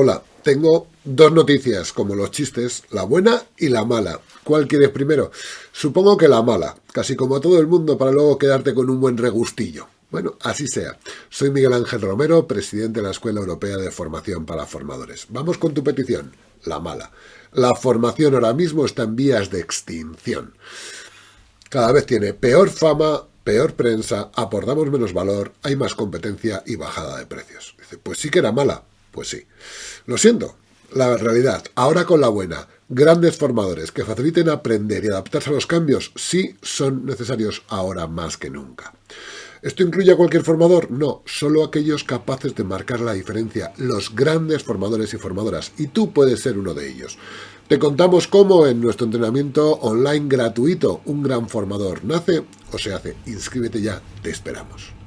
Hola, tengo dos noticias, como los chistes, la buena y la mala. ¿Cuál quieres primero? Supongo que la mala, casi como todo el mundo para luego quedarte con un buen regustillo. Bueno, así sea. Soy Miguel Ángel Romero, presidente de la Escuela Europea de Formación para Formadores. Vamos con tu petición, la mala. La formación ahora mismo está en vías de extinción. Cada vez tiene peor fama, peor prensa, aportamos menos valor, hay más competencia y bajada de precios. Dice, pues sí que era mala, pues sí. Lo siento, la realidad, ahora con la buena, grandes formadores que faciliten aprender y adaptarse a los cambios, sí son necesarios ahora más que nunca. ¿Esto incluye a cualquier formador? No, solo aquellos capaces de marcar la diferencia, los grandes formadores y formadoras, y tú puedes ser uno de ellos. Te contamos cómo en nuestro entrenamiento online gratuito un gran formador nace o se hace. Inscríbete ya, te esperamos.